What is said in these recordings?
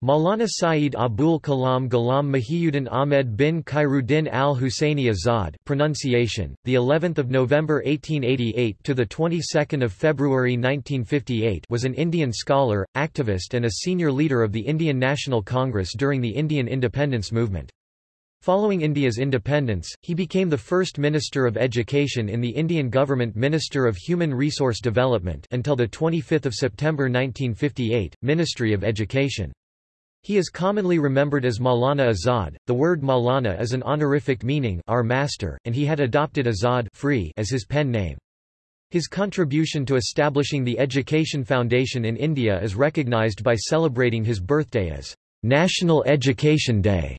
Maulana Saeed Abul Kalam Ghulam Mahiyuddin Ahmed bin Khairuddin al-Husseini Azad pronunciation the 11th of November 1888 to the 22nd of February 1958 was an Indian scholar activist and a senior leader of the Indian National Congress during the Indian independence movement Following India's independence, he became the first Minister of Education in the Indian government Minister of Human Resource Development until the 25th of September 1958, Ministry of Education. He is commonly remembered as Maulana Azad. The word Maulana is an honorific meaning our master, and he had adopted Azad free as his pen name. His contribution to establishing the Education Foundation in India is recognized by celebrating his birthday as National Education Day.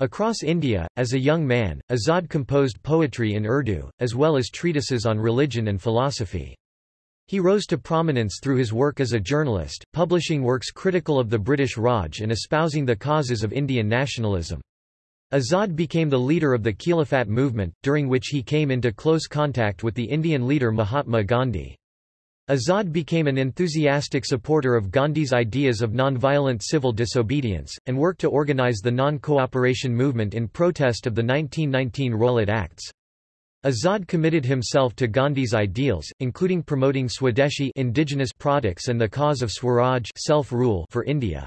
Across India, as a young man, Azad composed poetry in Urdu, as well as treatises on religion and philosophy. He rose to prominence through his work as a journalist, publishing works critical of the British Raj and espousing the causes of Indian nationalism. Azad became the leader of the Khilafat movement, during which he came into close contact with the Indian leader Mahatma Gandhi. Azad became an enthusiastic supporter of Gandhi's ideas of nonviolent civil disobedience, and worked to organize the non-cooperation movement in protest of the 1919 Rowlatt Acts. Azad committed himself to Gandhi's ideals, including promoting Swadeshi indigenous products and the cause of Swaraj self-rule for India.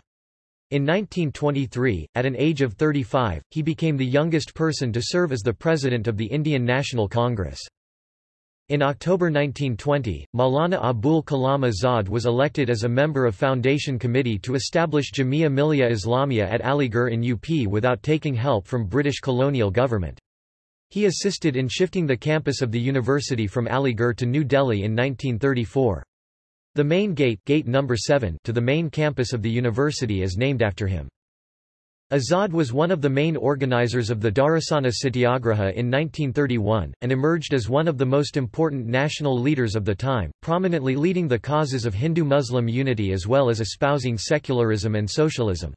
In 1923, at an age of 35, he became the youngest person to serve as the president of the Indian National Congress. In October 1920, Maulana Abul Kalam Azad was elected as a member of Foundation Committee to establish Jamia Millia Islamia at Aligarh in UP without taking help from British colonial government. He assisted in shifting the campus of the university from Aligarh to New Delhi in 1934. The main gate, gate number 7 to the main campus of the university is named after him. Azad was one of the main organizers of the Dharasana Satyagraha in 1931, and emerged as one of the most important national leaders of the time, prominently leading the causes of Hindu-Muslim unity as well as espousing secularism and socialism.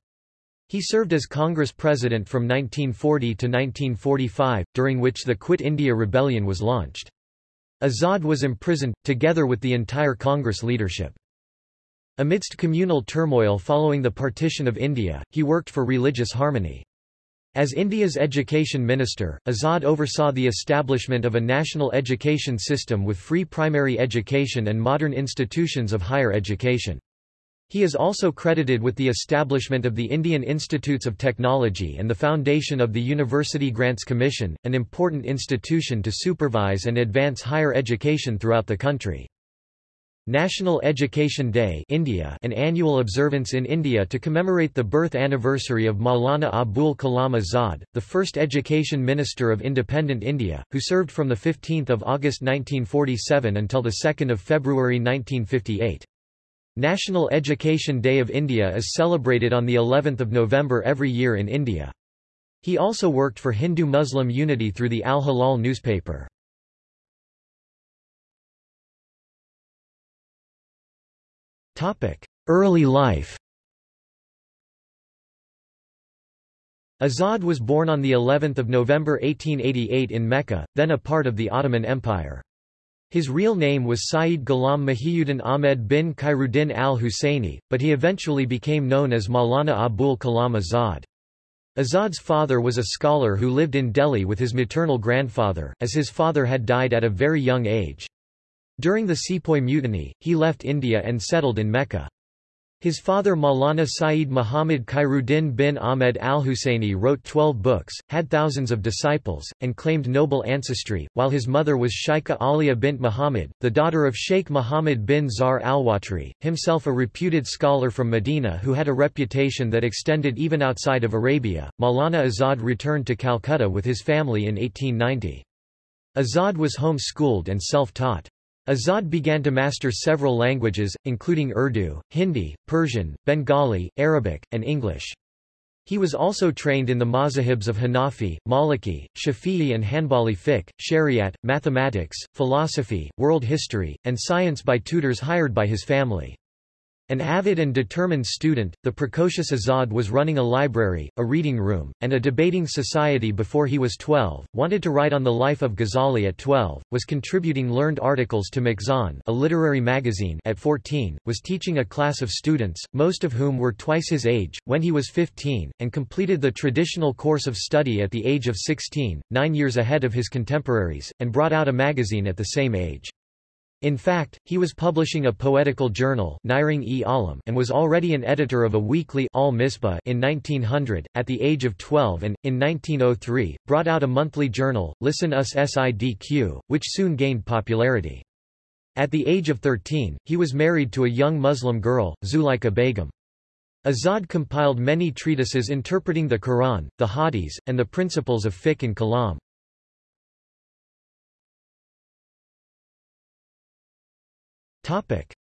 He served as Congress President from 1940 to 1945, during which the Quit India Rebellion was launched. Azad was imprisoned, together with the entire Congress leadership. Amidst communal turmoil following the partition of India, he worked for religious harmony. As India's education minister, Azad oversaw the establishment of a national education system with free primary education and modern institutions of higher education. He is also credited with the establishment of the Indian Institutes of Technology and the foundation of the University Grants Commission, an important institution to supervise and advance higher education throughout the country. National Education Day India an annual observance in India to commemorate the birth anniversary of Maulana Abul Kalam Azad, the first education minister of independent India, who served from 15 August 1947 until 2 February 1958. National Education Day of India is celebrated on the 11th of November every year in India. He also worked for Hindu-Muslim unity through the Al-Hilal newspaper. Early life Azad was born on the 11th of November 1888 in Mecca, then a part of the Ottoman Empire. His real name was Saeed Ghulam Mahiyuddin Ahmed bin Khairuddin al-Husseini, but he eventually became known as Maulana Abul Kalam Azad. Azad's father was a scholar who lived in Delhi with his maternal grandfather, as his father had died at a very young age. During the Sepoy Mutiny, he left India and settled in Mecca. His father Maulana Saeed Muhammad Khairuddin bin Ahmed al-Husseini wrote twelve books, had thousands of disciples, and claimed noble ancestry, while his mother was Shaikha Aliya bint Muhammad, the daughter of Sheikh Muhammad bin Zar al-Watri, himself a reputed scholar from Medina who had a reputation that extended even outside of Arabia. Maulana Azad returned to Calcutta with his family in 1890. Azad was home-schooled and self-taught. Azad began to master several languages, including Urdu, Hindi, Persian, Bengali, Arabic, and English. He was also trained in the mazahibs of Hanafi, Maliki, Shafi'i and Hanbali fiqh, Shariat, mathematics, philosophy, world history, and science by tutors hired by his family. An avid and determined student, the precocious Azad was running a library, a reading room, and a debating society before he was 12, wanted to write on the life of Ghazali at 12, was contributing learned articles to Mizan a literary magazine at 14, was teaching a class of students, most of whom were twice his age, when he was 15, and completed the traditional course of study at the age of 16, nine years ahead of his contemporaries, and brought out a magazine at the same age. In fact, he was publishing a poetical journal e Alam and was already an editor of a weekly Al Misbah in 1900, at the age of 12 and, in 1903, brought out a monthly journal, Lisan-us-Sidq, which soon gained popularity. At the age of 13, he was married to a young Muslim girl, Zuleika Begum. Azad compiled many treatises interpreting the Quran, the Hadiths, and the principles of fiqh and kalam.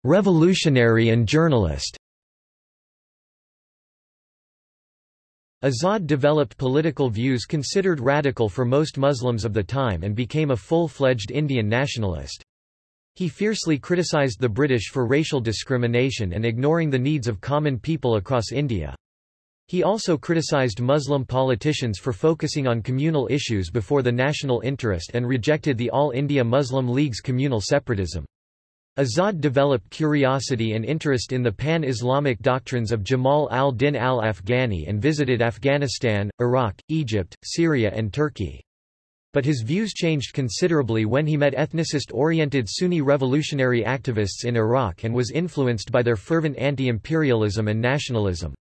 Revolutionary and journalist Azad developed political views considered radical for most Muslims of the time and became a full-fledged Indian nationalist. He fiercely criticized the British for racial discrimination and ignoring the needs of common people across India. He also criticized Muslim politicians for focusing on communal issues before the national interest and rejected the All India Muslim League's communal separatism. Azad developed curiosity and interest in the pan-Islamic doctrines of Jamal al-Din al-Afghani and visited Afghanistan, Iraq, Egypt, Syria and Turkey. But his views changed considerably when he met ethnicist-oriented Sunni revolutionary activists in Iraq and was influenced by their fervent anti-imperialism and nationalism.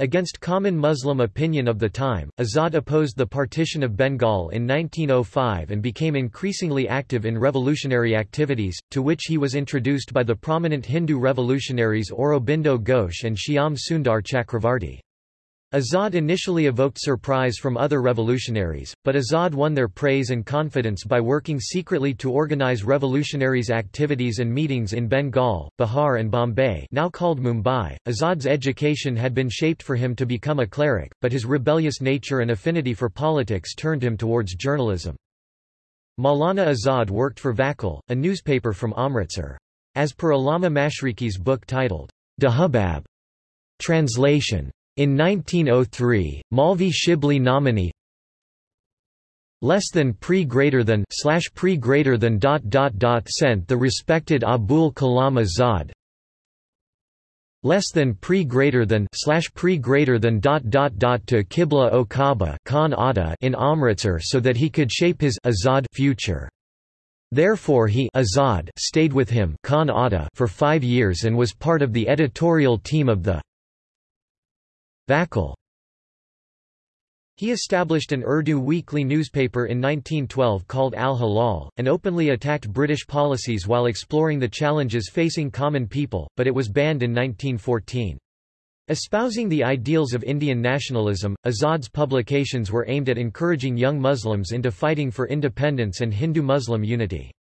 Against common Muslim opinion of the time, Azad opposed the partition of Bengal in 1905 and became increasingly active in revolutionary activities, to which he was introduced by the prominent Hindu revolutionaries Aurobindo Ghosh and Shyam Sundar Chakravarti. Azad initially evoked surprise from other revolutionaries, but Azad won their praise and confidence by working secretly to organize revolutionaries' activities and meetings in Bengal, Bihar and Bombay now called Mumbai. Azad's education had been shaped for him to become a cleric, but his rebellious nature and affinity for politics turned him towards journalism. Maulana Azad worked for Vakil, a newspaper from Amritsar. As per Allama Mashriqi's book titled, Dahubab, translation, in 1903, Maulvi Shibli Nomani less than pre greater than slash pre greater than dot dot dot sent the respected Abul Kalam Azad less than pre greater than slash pre greater than dot dot dot to Qibla o Kaaba Khan Ada in Amritsar so that he could shape his Azad future. Therefore he Azad stayed with him Khan Ada for five years and was part of the editorial team of the Vakil. He established an Urdu weekly newspaper in 1912 called Al-Hilal, and openly attacked British policies while exploring the challenges facing common people, but it was banned in 1914. Espousing the ideals of Indian nationalism, Azad's publications were aimed at encouraging young Muslims into fighting for independence and Hindu-Muslim unity.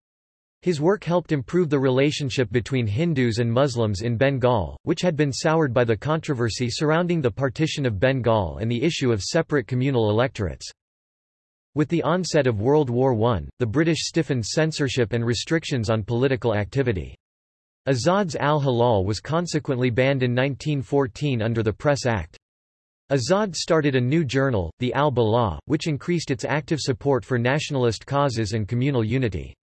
His work helped improve the relationship between Hindus and Muslims in Bengal, which had been soured by the controversy surrounding the partition of Bengal and the issue of separate communal electorates. With the onset of World War I, the British stiffened censorship and restrictions on political activity. Azad's Al-Hilal was consequently banned in 1914 under the Press Act. Azad started a new journal, the Al-Bala, which increased its active support for nationalist causes and communal unity.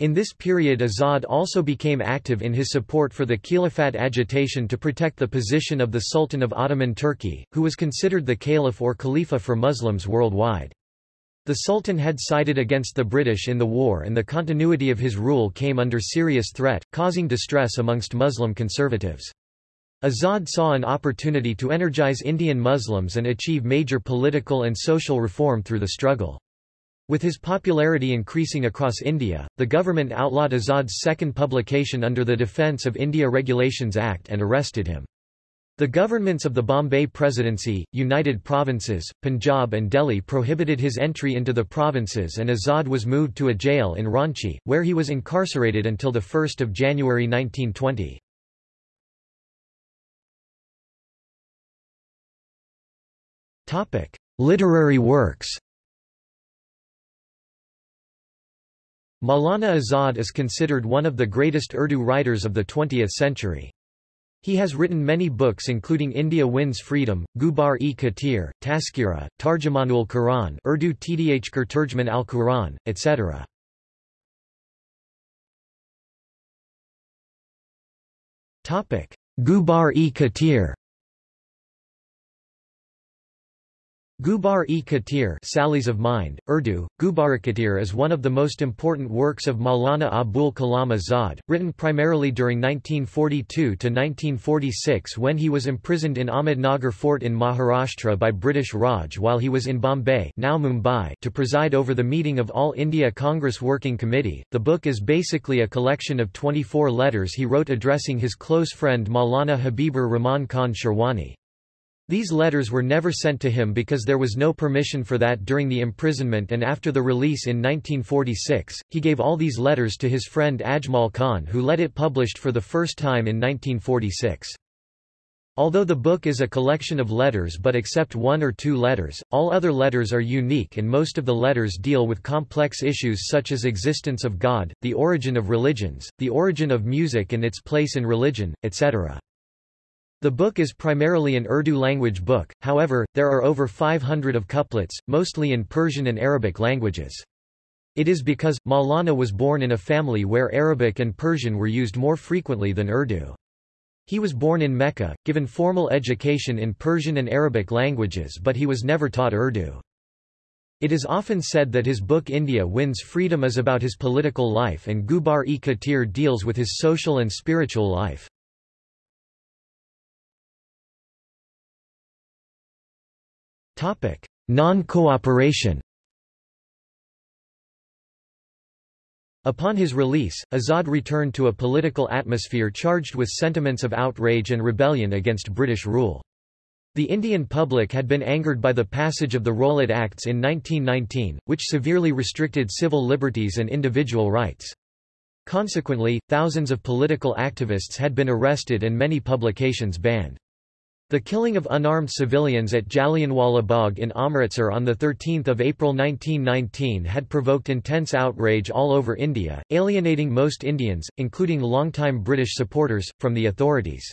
In this period Azad also became active in his support for the Khilafat agitation to protect the position of the Sultan of Ottoman Turkey, who was considered the caliph or khalifa for Muslims worldwide. The Sultan had sided against the British in the war and the continuity of his rule came under serious threat, causing distress amongst Muslim conservatives. Azad saw an opportunity to energize Indian Muslims and achieve major political and social reform through the struggle. With his popularity increasing across India, the government outlawed Azad's second publication under the Defence of India Regulations Act and arrested him. The governments of the Bombay Presidency, United Provinces, Punjab and Delhi prohibited his entry into the provinces and Azad was moved to a jail in Ranchi, where he was incarcerated until 1 January 1920. Literary works Maulana Azad is considered one of the greatest Urdu writers of the 20th century. He has written many books including India Wins Freedom, Gubar-e-Khatir, Taskira, Tarjumanul Quran Urdu Tdhkar Turjman al-Quran, etc. Gubar-e-Khatir Gubar-e-Khatir Sallies of Mind, Urdu, Gubar-e-Khatir is one of the most important works of Maulana Abul Kalam Azad, written primarily during 1942–1946 when he was imprisoned in Ahmednagar Fort in Maharashtra by British Raj while he was in Bombay now Mumbai to preside over the meeting of All India Congress Working Committee. The book is basically a collection of 24 letters he wrote addressing his close friend Maulana Habibur Rahman Khan Sherwani. These letters were never sent to him because there was no permission for that during the imprisonment and after the release in 1946, he gave all these letters to his friend Ajmal Khan who let it published for the first time in 1946. Although the book is a collection of letters but except one or two letters, all other letters are unique and most of the letters deal with complex issues such as existence of God, the origin of religions, the origin of music and its place in religion, etc. The book is primarily an Urdu language book, however, there are over 500 of couplets, mostly in Persian and Arabic languages. It is because, Maulana was born in a family where Arabic and Persian were used more frequently than Urdu. He was born in Mecca, given formal education in Persian and Arabic languages but he was never taught Urdu. It is often said that his book India Wins Freedom is about his political life and Gubar-e-Khatir deals with his social and spiritual life. Non-cooperation Upon his release, Azad returned to a political atmosphere charged with sentiments of outrage and rebellion against British rule. The Indian public had been angered by the passage of the Rowlatt Acts in 1919, which severely restricted civil liberties and individual rights. Consequently, thousands of political activists had been arrested and many publications banned. The killing of unarmed civilians at Jallianwala Bagh in Amritsar on 13 April 1919 had provoked intense outrage all over India, alienating most Indians, including longtime British supporters, from the authorities.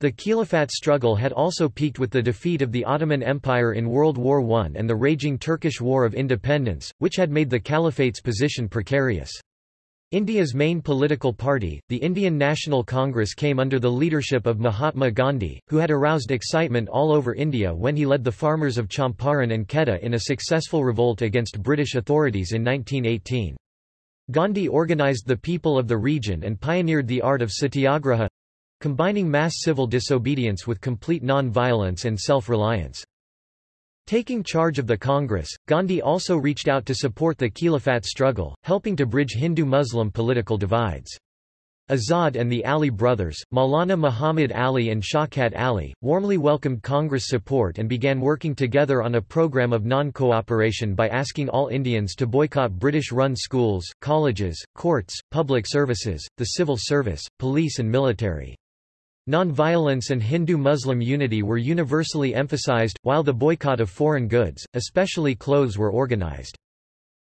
The Khilafat struggle had also peaked with the defeat of the Ottoman Empire in World War I and the raging Turkish War of Independence, which had made the Caliphate's position precarious. India's main political party, the Indian National Congress came under the leadership of Mahatma Gandhi, who had aroused excitement all over India when he led the farmers of Champaran and Kheda in a successful revolt against British authorities in 1918. Gandhi organized the people of the region and pioneered the art of satyagraha—combining mass civil disobedience with complete non-violence and self-reliance. Taking charge of the Congress, Gandhi also reached out to support the Khilafat struggle, helping to bridge Hindu-Muslim political divides. Azad and the Ali brothers, Maulana Muhammad Ali and Shaukat Ali, warmly welcomed Congress support and began working together on a program of non-cooperation by asking all Indians to boycott British-run schools, colleges, courts, public services, the civil service, police and military. Non-violence and Hindu-Muslim unity were universally emphasized, while the boycott of foreign goods, especially clothes were organized.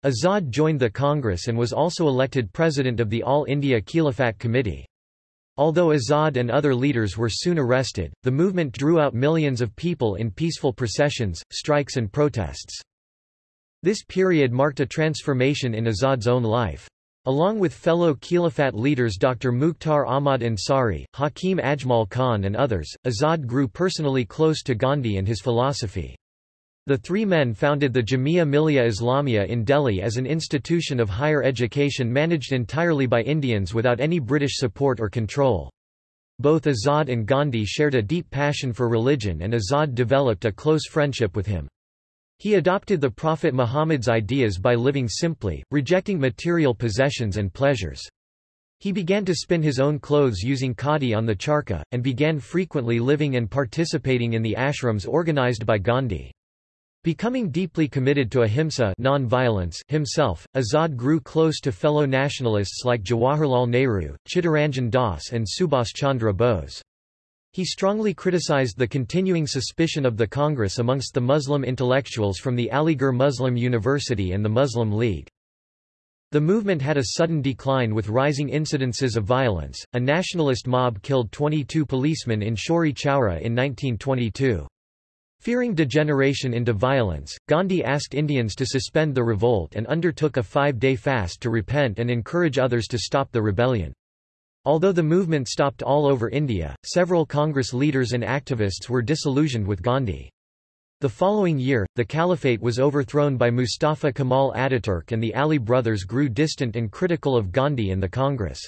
Azad joined the Congress and was also elected president of the All India Khilafat Committee. Although Azad and other leaders were soon arrested, the movement drew out millions of people in peaceful processions, strikes and protests. This period marked a transformation in Azad's own life. Along with fellow Khilafat leaders Dr. Mukhtar Ahmad Ansari, Hakim Ajmal Khan and others, Azad grew personally close to Gandhi and his philosophy. The three men founded the Jamia Millia Islamia in Delhi as an institution of higher education managed entirely by Indians without any British support or control. Both Azad and Gandhi shared a deep passion for religion and Azad developed a close friendship with him. He adopted the Prophet Muhammad's ideas by living simply, rejecting material possessions and pleasures. He began to spin his own clothes using khadi on the charkha, and began frequently living and participating in the ashrams organized by Gandhi. Becoming deeply committed to ahimsa non-violence himself, Azad grew close to fellow nationalists like Jawaharlal Nehru, Chittaranjan Das and Subhas Chandra Bose. He strongly criticized the continuing suspicion of the Congress amongst the Muslim intellectuals from the Aligarh Muslim University and the Muslim League. The movement had a sudden decline with rising incidences of violence. A nationalist mob killed 22 policemen in Chauri Chaura in 1922. Fearing degeneration into violence, Gandhi asked Indians to suspend the revolt and undertook a five-day fast to repent and encourage others to stop the rebellion. Although the movement stopped all over India, several Congress leaders and activists were disillusioned with Gandhi. The following year, the caliphate was overthrown by Mustafa Kemal Ataturk and the Ali brothers grew distant and critical of Gandhi and the Congress.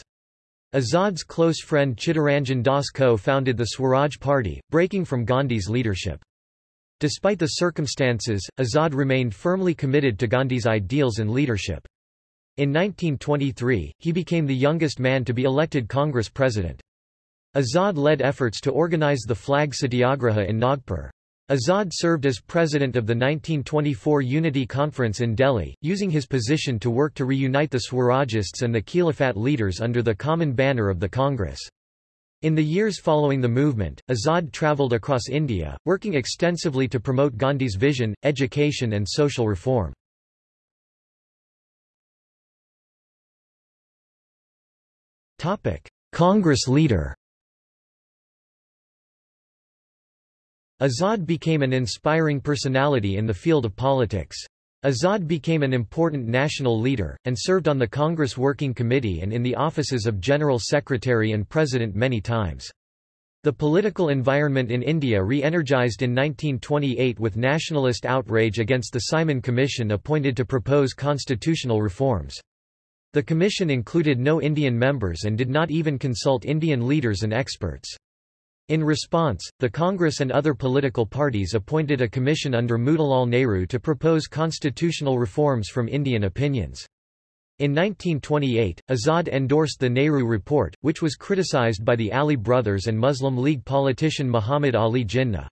Azad's close friend Chittaranjan Das co-founded the Swaraj Party, breaking from Gandhi's leadership. Despite the circumstances, Azad remained firmly committed to Gandhi's ideals and leadership. In 1923, he became the youngest man to be elected Congress president. Azad led efforts to organize the flag satyagraha in Nagpur. Azad served as president of the 1924 Unity Conference in Delhi, using his position to work to reunite the Swarajists and the Khilafat leaders under the common banner of the Congress. In the years following the movement, Azad travelled across India, working extensively to promote Gandhi's vision, education and social reform. Congress leader Azad became an inspiring personality in the field of politics. Azad became an important national leader, and served on the Congress Working Committee and in the offices of General Secretary and President many times. The political environment in India re-energized in 1928 with nationalist outrage against the Simon Commission appointed to propose constitutional reforms. The commission included no Indian members and did not even consult Indian leaders and experts. In response, the Congress and other political parties appointed a commission under Motilal Nehru to propose constitutional reforms from Indian opinions. In 1928, Azad endorsed the Nehru Report, which was criticized by the Ali brothers and Muslim League politician Muhammad Ali Jinnah.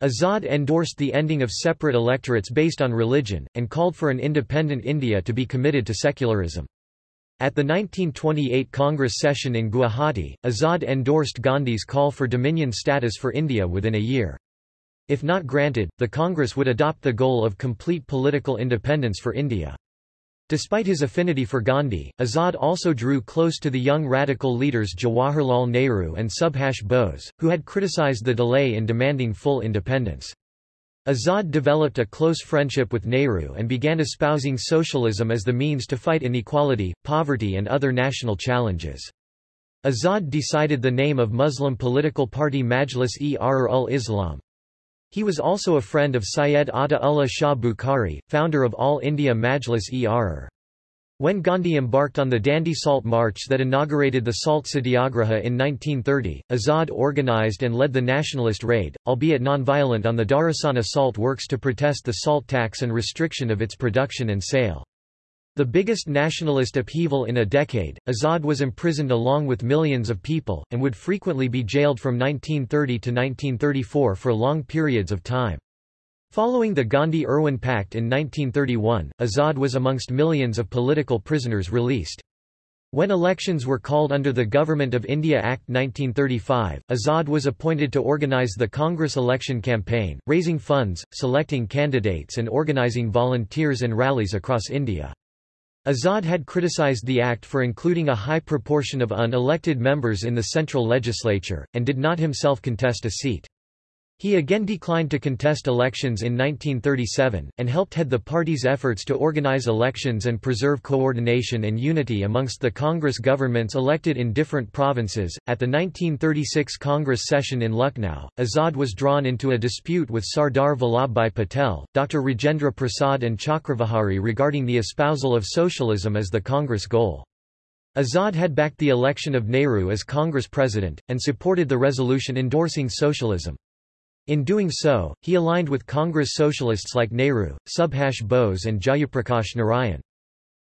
Azad endorsed the ending of separate electorates based on religion, and called for an independent India to be committed to secularism. At the 1928 Congress session in Guwahati, Azad endorsed Gandhi's call for dominion status for India within a year. If not granted, the Congress would adopt the goal of complete political independence for India. Despite his affinity for Gandhi, Azad also drew close to the young radical leaders Jawaharlal Nehru and Subhash Bose, who had criticized the delay in demanding full independence. Azad developed a close friendship with Nehru and began espousing socialism as the means to fight inequality, poverty and other national challenges. Azad decided the name of Muslim political party Majlis-e-Ahrar-ul-Islam. He was also a friend of Syed Ata Ullah Shah Bukhari, founder of All India Majlis-e-Ahrar. When Gandhi embarked on the Dandi Salt March that inaugurated the Salt Satyagraha in 1930, Azad organized and led the nationalist raid, albeit non-violent on the Dharasana salt works to protest the salt tax and restriction of its production and sale. The biggest nationalist upheaval in a decade, Azad was imprisoned along with millions of people, and would frequently be jailed from 1930 to 1934 for long periods of time. Following the Gandhi-Irwin Pact in 1931, Azad was amongst millions of political prisoners released. When elections were called under the Government of India Act 1935, Azad was appointed to organise the Congress election campaign, raising funds, selecting candidates and organising volunteers and rallies across India. Azad had criticised the act for including a high proportion of unelected members in the central legislature, and did not himself contest a seat. He again declined to contest elections in 1937, and helped head the party's efforts to organize elections and preserve coordination and unity amongst the Congress governments elected in different provinces. At the 1936 Congress session in Lucknow, Azad was drawn into a dispute with Sardar Vallabhbhai Patel, Dr. Rajendra Prasad, and Chakravihari regarding the espousal of socialism as the Congress goal. Azad had backed the election of Nehru as Congress president, and supported the resolution endorsing socialism. In doing so, he aligned with Congress socialists like Nehru, Subhash Bose and Jayaprakash Narayan.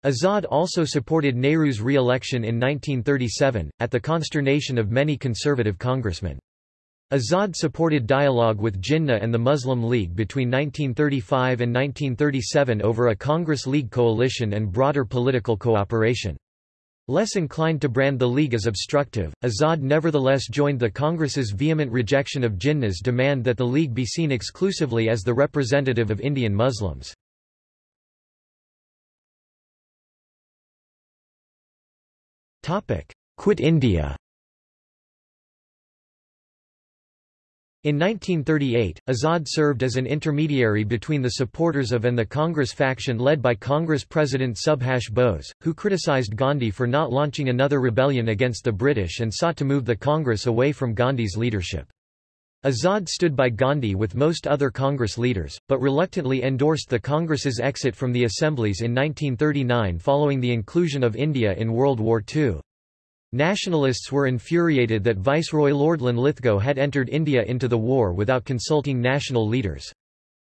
Azad also supported Nehru's re-election in 1937, at the consternation of many conservative congressmen. Azad supported dialogue with Jinnah and the Muslim League between 1935 and 1937 over a Congress League coalition and broader political cooperation. Less inclined to brand the League as obstructive, Azad nevertheless joined the Congress's vehement rejection of Jinnah's demand that the League be seen exclusively as the representative of Indian Muslims. Quit India In 1938, Azad served as an intermediary between the supporters of and the Congress faction led by Congress President Subhash Bose, who criticized Gandhi for not launching another rebellion against the British and sought to move the Congress away from Gandhi's leadership. Azad stood by Gandhi with most other Congress leaders, but reluctantly endorsed the Congress's exit from the assemblies in 1939 following the inclusion of India in World War II. Nationalists were infuriated that Viceroy Lord Linlithgow had entered India into the war without consulting national leaders.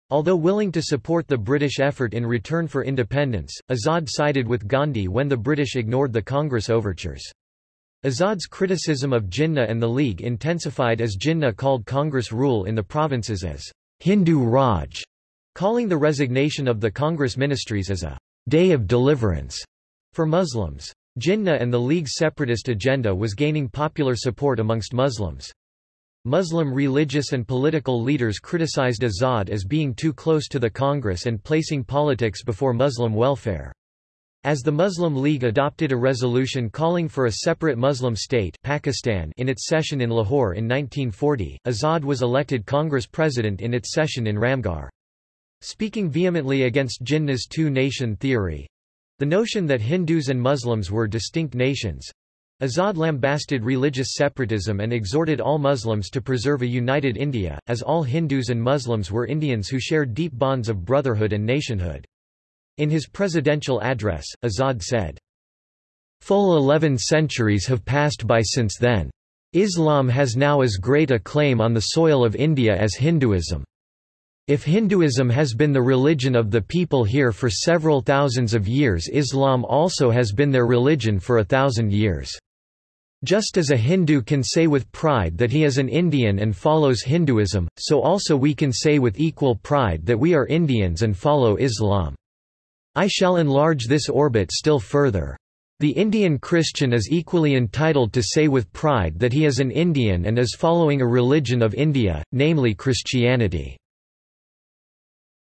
Although willing to support the British effort in return for independence, Azad sided with Gandhi when the British ignored the Congress overtures. Azad's criticism of Jinnah and the League intensified as Jinnah called Congress rule in the provinces as Hindu Raj, calling the resignation of the Congress ministries as a day of deliverance for Muslims. Jinnah and the League's separatist agenda was gaining popular support amongst Muslims. Muslim religious and political leaders criticized Azad as being too close to the Congress and placing politics before Muslim welfare. As the Muslim League adopted a resolution calling for a separate Muslim state Pakistan in its session in Lahore in 1940, Azad was elected Congress president in its session in Ramgarh. Speaking vehemently against Jinnah's two-nation theory, the notion that Hindus and Muslims were distinct nations Azad lambasted religious separatism and exhorted all Muslims to preserve a united India, as all Hindus and Muslims were Indians who shared deep bonds of brotherhood and nationhood. In his presidential address, Azad said, Full eleven centuries have passed by since then. Islam has now as great a claim on the soil of India as Hinduism. If Hinduism has been the religion of the people here for several thousands of years Islam also has been their religion for a thousand years. Just as a Hindu can say with pride that he is an Indian and follows Hinduism, so also we can say with equal pride that we are Indians and follow Islam. I shall enlarge this orbit still further. The Indian Christian is equally entitled to say with pride that he is an Indian and is following a religion of India, namely Christianity.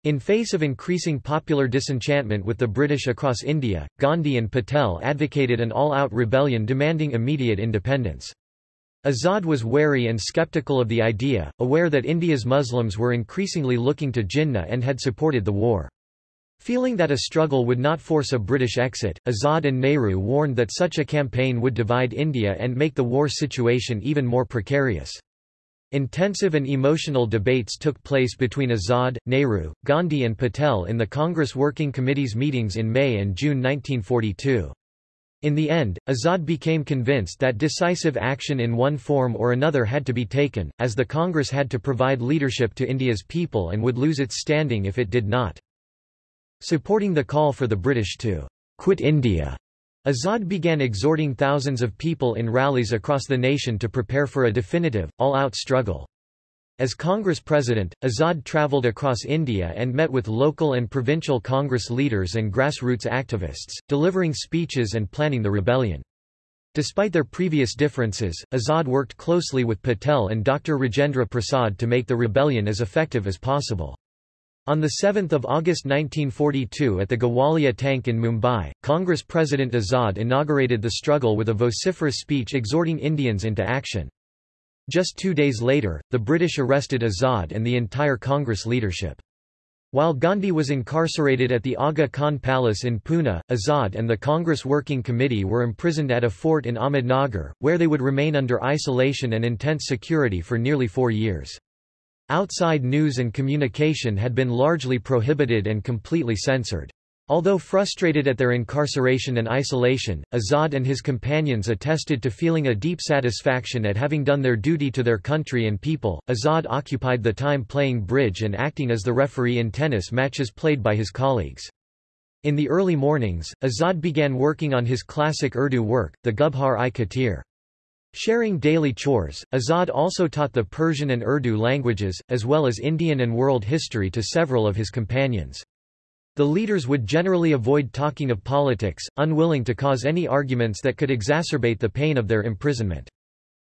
In face of increasing popular disenchantment with the British across India, Gandhi and Patel advocated an all-out rebellion demanding immediate independence. Azad was wary and skeptical of the idea, aware that India's Muslims were increasingly looking to Jinnah and had supported the war. Feeling that a struggle would not force a British exit, Azad and Nehru warned that such a campaign would divide India and make the war situation even more precarious. Intensive and emotional debates took place between Azad, Nehru, Gandhi and Patel in the Congress Working Committee's meetings in May and June 1942. In the end, Azad became convinced that decisive action in one form or another had to be taken, as the Congress had to provide leadership to India's people and would lose its standing if it did not. Supporting the call for the British to quit India, Azad began exhorting thousands of people in rallies across the nation to prepare for a definitive, all-out struggle. As Congress president, Azad travelled across India and met with local and provincial Congress leaders and grassroots activists, delivering speeches and planning the rebellion. Despite their previous differences, Azad worked closely with Patel and Dr. Rajendra Prasad to make the rebellion as effective as possible. On 7 August 1942 at the Gowalia tank in Mumbai, Congress President Azad inaugurated the struggle with a vociferous speech exhorting Indians into action. Just two days later, the British arrested Azad and the entire Congress leadership. While Gandhi was incarcerated at the Aga Khan Palace in Pune, Azad and the Congress Working Committee were imprisoned at a fort in Ahmednagar, where they would remain under isolation and intense security for nearly four years. Outside news and communication had been largely prohibited and completely censored. Although frustrated at their incarceration and isolation, Azad and his companions attested to feeling a deep satisfaction at having done their duty to their country and people. Azad occupied the time playing bridge and acting as the referee in tennis matches played by his colleagues. In the early mornings, Azad began working on his classic Urdu work, the Gubar-e-Khatir. Sharing daily chores, Azad also taught the Persian and Urdu languages, as well as Indian and world history to several of his companions. The leaders would generally avoid talking of politics, unwilling to cause any arguments that could exacerbate the pain of their imprisonment.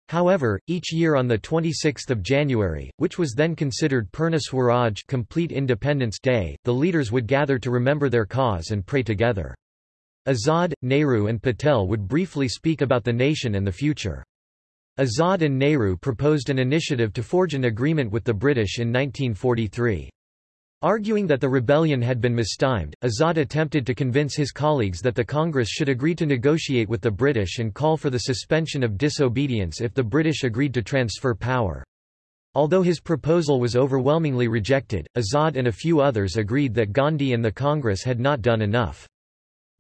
However, each year on 26 January, which was then considered Purna Swaraj complete Independence Day, the leaders would gather to remember their cause and pray together. Azad, Nehru and Patel would briefly speak about the nation and the future. Azad and Nehru proposed an initiative to forge an agreement with the British in 1943. Arguing that the rebellion had been mistimed, Azad attempted to convince his colleagues that the Congress should agree to negotiate with the British and call for the suspension of disobedience if the British agreed to transfer power. Although his proposal was overwhelmingly rejected, Azad and a few others agreed that Gandhi and the Congress had not done enough.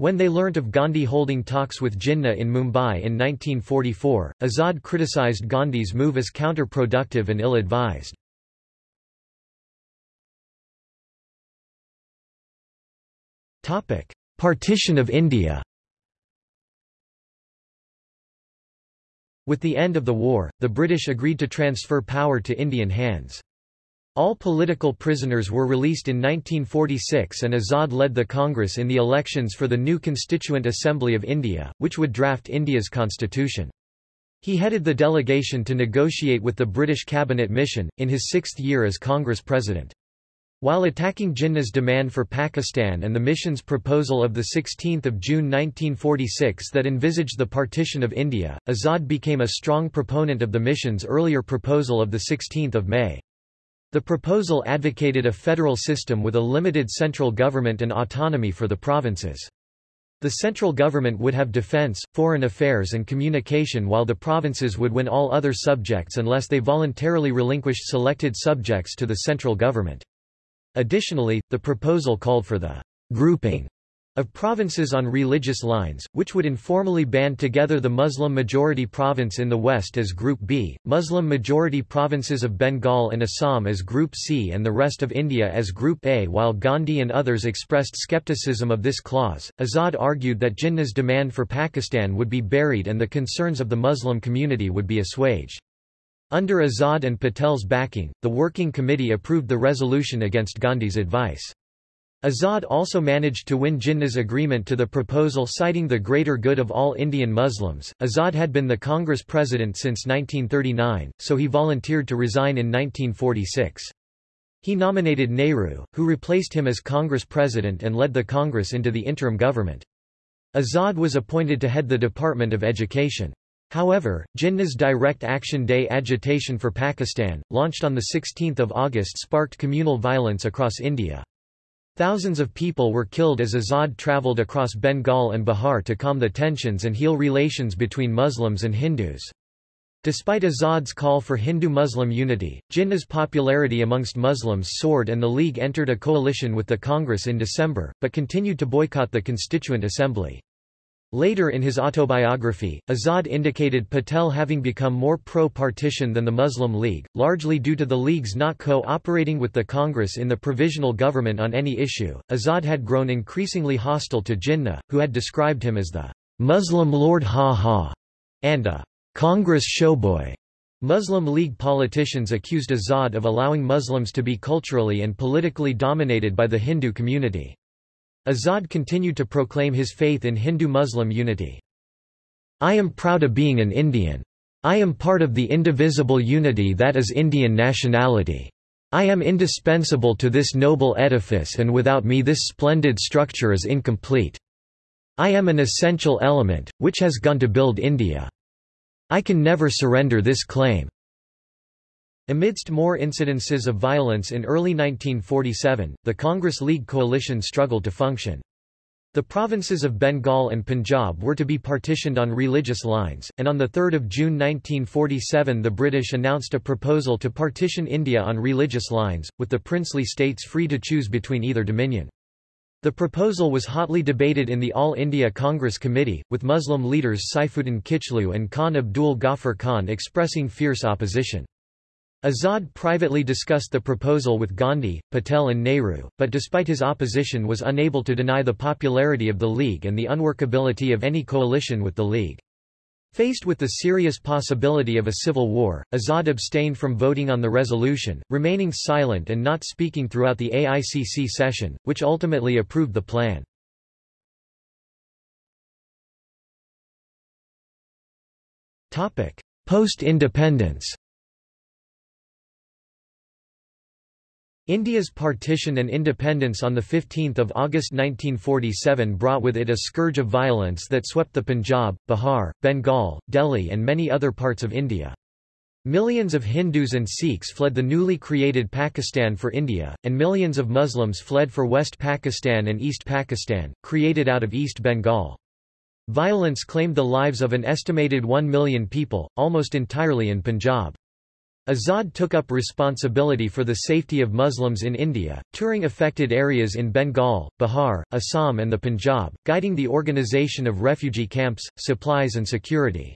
When they learnt of Gandhi holding talks with Jinnah in Mumbai in 1944, Azad criticized Gandhi's move as counterproductive and ill-advised. Partition of India With the end of the war, the British agreed to transfer power to Indian hands. All political prisoners were released in 1946 and Azad led the Congress in the elections for the new Constituent Assembly of India, which would draft India's constitution. He headed the delegation to negotiate with the British cabinet mission, in his sixth year as Congress president. While attacking Jinnah's demand for Pakistan and the mission's proposal of 16 June 1946 that envisaged the partition of India, Azad became a strong proponent of the mission's earlier proposal of 16 May. The proposal advocated a federal system with a limited central government and autonomy for the provinces. The central government would have defense, foreign affairs and communication while the provinces would win all other subjects unless they voluntarily relinquished selected subjects to the central government. Additionally, the proposal called for the grouping of provinces on religious lines, which would informally band together the Muslim-majority province in the west as Group B, Muslim-majority provinces of Bengal and Assam as Group C and the rest of India as Group A. While Gandhi and others expressed skepticism of this clause, Azad argued that Jinnah's demand for Pakistan would be buried and the concerns of the Muslim community would be assuaged. Under Azad and Patel's backing, the Working Committee approved the resolution against Gandhi's advice. Azad also managed to win Jinnah's agreement to the proposal citing the greater good of all Indian Muslims. Azad had been the Congress president since 1939, so he volunteered to resign in 1946. He nominated Nehru, who replaced him as Congress president and led the Congress into the interim government. Azad was appointed to head the Department of Education. However, Jinnah's Direct Action Day agitation for Pakistan, launched on 16 August sparked communal violence across India. Thousands of people were killed as Azad travelled across Bengal and Bihar to calm the tensions and heal relations between Muslims and Hindus. Despite Azad's call for Hindu-Muslim unity, Jinnah's popularity amongst Muslims soared and the League entered a coalition with the Congress in December, but continued to boycott the Constituent Assembly. Later in his autobiography, Azad indicated Patel having become more pro-partition than the Muslim League, largely due to the League's not co-operating with the Congress in the provisional government on any issue. Azad had grown increasingly hostile to Jinnah, who had described him as the Muslim Lord Ha-Ha and a Congress showboy. Muslim League politicians accused Azad of allowing Muslims to be culturally and politically dominated by the Hindu community. Azad continued to proclaim his faith in Hindu-Muslim unity. I am proud of being an Indian. I am part of the indivisible unity that is Indian nationality. I am indispensable to this noble edifice and without me this splendid structure is incomplete. I am an essential element, which has gone to build India. I can never surrender this claim. Amidst more incidences of violence in early 1947, the Congress League coalition struggled to function. The provinces of Bengal and Punjab were to be partitioned on religious lines, and on 3 June 1947 the British announced a proposal to partition India on religious lines, with the princely states free to choose between either dominion. The proposal was hotly debated in the All India Congress Committee, with Muslim leaders Saifuddin Kitchlew and Khan Abdul Ghaffar Khan expressing fierce opposition. Azad privately discussed the proposal with Gandhi, Patel and Nehru, but despite his opposition was unable to deny the popularity of the League and the unworkability of any coalition with the League. Faced with the serious possibility of a civil war, Azad abstained from voting on the resolution, remaining silent and not speaking throughout the AICC session, which ultimately approved the plan. Post-independence India's partition and independence on 15 August 1947 brought with it a scourge of violence that swept the Punjab, Bihar, Bengal, Delhi and many other parts of India. Millions of Hindus and Sikhs fled the newly created Pakistan for India, and millions of Muslims fled for West Pakistan and East Pakistan, created out of East Bengal. Violence claimed the lives of an estimated 1 million people, almost entirely in Punjab. Azad took up responsibility for the safety of Muslims in India, touring affected areas in Bengal, Bihar, Assam and the Punjab, guiding the organization of refugee camps, supplies and security.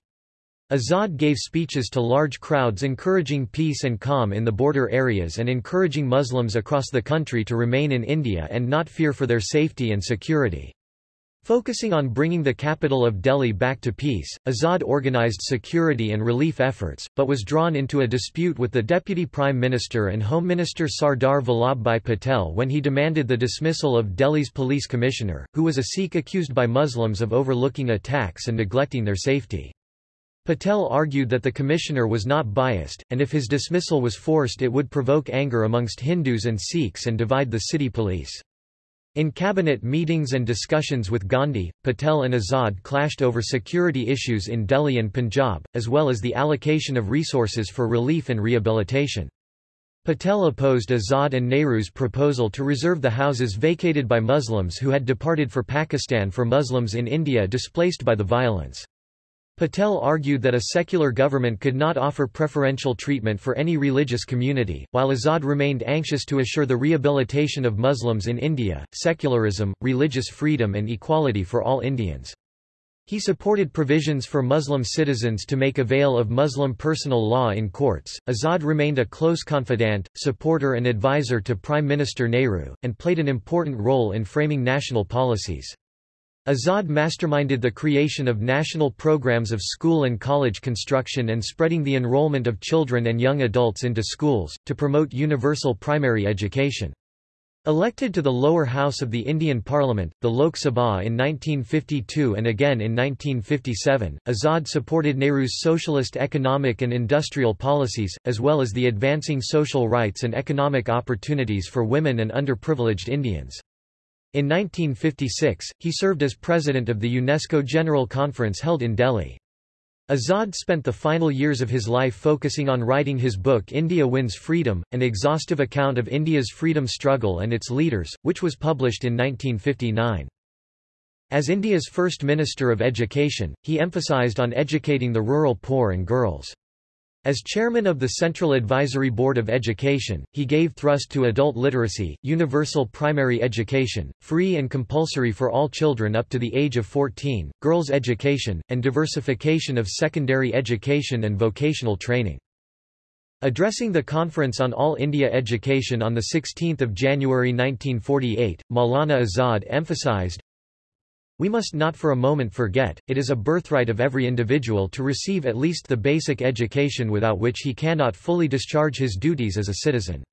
Azad gave speeches to large crowds encouraging peace and calm in the border areas and encouraging Muslims across the country to remain in India and not fear for their safety and security. Focusing on bringing the capital of Delhi back to peace, Azad organized security and relief efforts, but was drawn into a dispute with the Deputy Prime Minister and Home Minister Sardar Vallabhbhai Patel when he demanded the dismissal of Delhi's police commissioner, who was a Sikh accused by Muslims of overlooking attacks and neglecting their safety. Patel argued that the commissioner was not biased, and if his dismissal was forced it would provoke anger amongst Hindus and Sikhs and divide the city police. In cabinet meetings and discussions with Gandhi, Patel and Azad clashed over security issues in Delhi and Punjab, as well as the allocation of resources for relief and rehabilitation. Patel opposed Azad and Nehru's proposal to reserve the houses vacated by Muslims who had departed for Pakistan for Muslims in India displaced by the violence. Patel argued that a secular government could not offer preferential treatment for any religious community, while Azad remained anxious to assure the rehabilitation of Muslims in India, secularism, religious freedom and equality for all Indians. He supported provisions for Muslim citizens to make avail of Muslim personal law in courts. Azad remained a close confidant, supporter and advisor to Prime Minister Nehru, and played an important role in framing national policies. Azad masterminded the creation of national programs of school and college construction and spreading the enrollment of children and young adults into schools, to promote universal primary education. Elected to the lower house of the Indian Parliament, the Lok Sabha in 1952 and again in 1957, Azad supported Nehru's socialist economic and industrial policies, as well as the advancing social rights and economic opportunities for women and underprivileged Indians. In 1956, he served as president of the UNESCO General Conference held in Delhi. Azad spent the final years of his life focusing on writing his book India Wins Freedom, an exhaustive account of India's freedom struggle and its leaders, which was published in 1959. As India's first Minister of Education, he emphasized on educating the rural poor and girls. As chairman of the Central Advisory Board of Education, he gave thrust to adult literacy, universal primary education, free and compulsory for all children up to the age of 14, girls' education, and diversification of secondary education and vocational training. Addressing the Conference on All India Education on 16 January 1948, Maulana Azad emphasized, we must not for a moment forget, it is a birthright of every individual to receive at least the basic education without which he cannot fully discharge his duties as a citizen.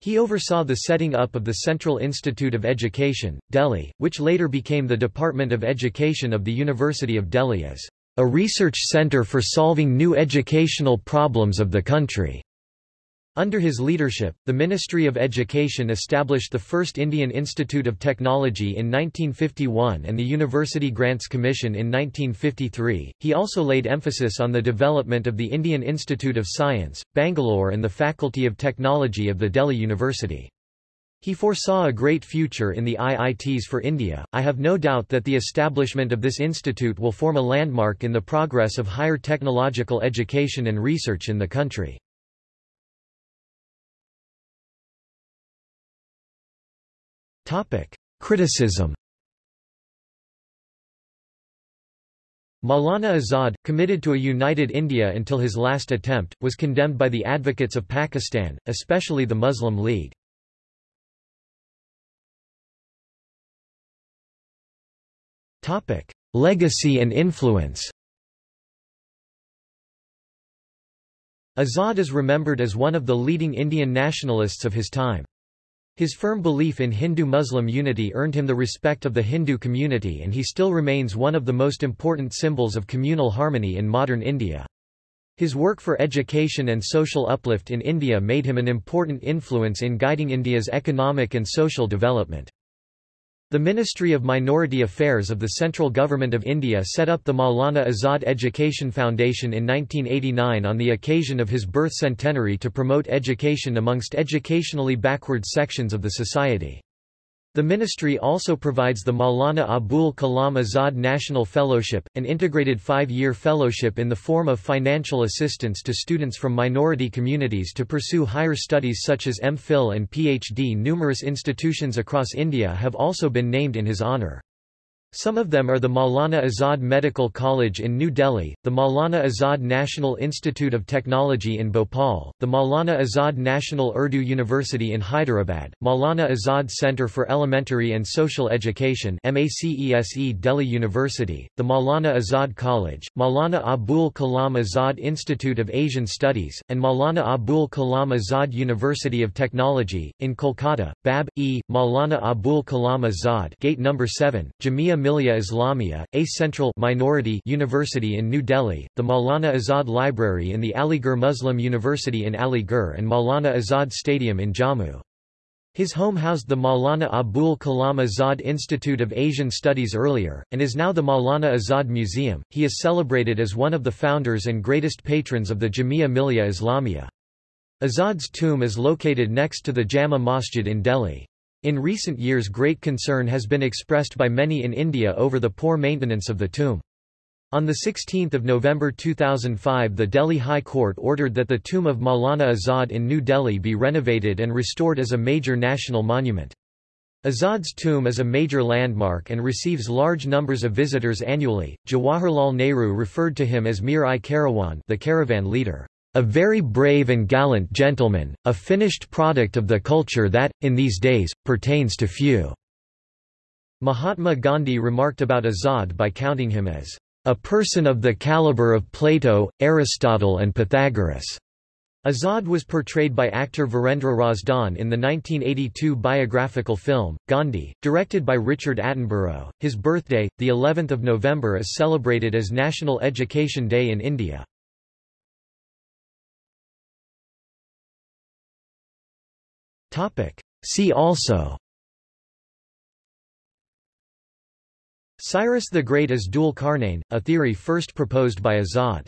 He oversaw the setting up of the Central Institute of Education, Delhi, which later became the Department of Education of the University of Delhi as a research center for solving new educational problems of the country. Under his leadership, the Ministry of Education established the first Indian Institute of Technology in 1951 and the University Grants Commission in 1953. He also laid emphasis on the development of the Indian Institute of Science, Bangalore and the Faculty of Technology of the Delhi University. He foresaw a great future in the IITs for India. I have no doubt that the establishment of this institute will form a landmark in the progress of higher technological education and research in the country. Criticism Maulana Azad, committed to a united India until his last attempt, was condemned by the advocates of Pakistan, especially the Muslim League. Legacy and influence Azad is remembered as one of the leading Indian nationalists of his time. His firm belief in Hindu-Muslim unity earned him the respect of the Hindu community and he still remains one of the most important symbols of communal harmony in modern India. His work for education and social uplift in India made him an important influence in guiding India's economic and social development. The Ministry of Minority Affairs of the Central Government of India set up the Maulana Azad Education Foundation in 1989 on the occasion of his birth centenary to promote education amongst educationally backward sections of the society. The ministry also provides the Maulana Abul Kalam Azad National Fellowship, an integrated five-year fellowship in the form of financial assistance to students from minority communities to pursue higher studies such as MPhil and PhD. Numerous institutions across India have also been named in his honour. Some of them are the Maulana Azad Medical College in New Delhi, the Maulana Azad National Institute of Technology in Bhopal, the Maulana Azad National Urdu University in Hyderabad, Maulana Azad Center for Elementary and Social Education MACESE Delhi University, the Maulana Azad College, Maulana Abul Kalam Azad Institute of Asian Studies, and Maulana Abul Kalam Azad University of Technology, in Kolkata, Bab. E. Maulana Abul Kalam Azad Gate number 7, Jamia Millia Islamia, a central minority university in New Delhi, the Maulana Azad Library in the Aligarh Muslim University in Aligarh and Maulana Azad Stadium in Jammu. His home housed the Maulana Abul Kalam Azad Institute of Asian Studies earlier, and is now the Maulana Azad Museum. He is celebrated as one of the founders and greatest patrons of the Jamia Millia Islamia. Azad's tomb is located next to the Jama Masjid in Delhi. In recent years great concern has been expressed by many in India over the poor maintenance of the tomb. On 16 November 2005 the Delhi High Court ordered that the tomb of Maulana Azad in New Delhi be renovated and restored as a major national monument. Azad's tomb is a major landmark and receives large numbers of visitors annually. Jawaharlal Nehru referred to him as Mir-i Karawan, the caravan leader. A very brave and gallant gentleman, a finished product of the culture that, in these days, pertains to few." Mahatma Gandhi remarked about Azad by counting him as, "...a person of the caliber of Plato, Aristotle and Pythagoras." Azad was portrayed by actor Virendra Razdan in the 1982 biographical film, Gandhi, directed by Richard Attenborough. His birthday, the 11th of November is celebrated as National Education Day in India. See also. Cyrus the Great as Dhul-Qarnayn, a theory first proposed by Azad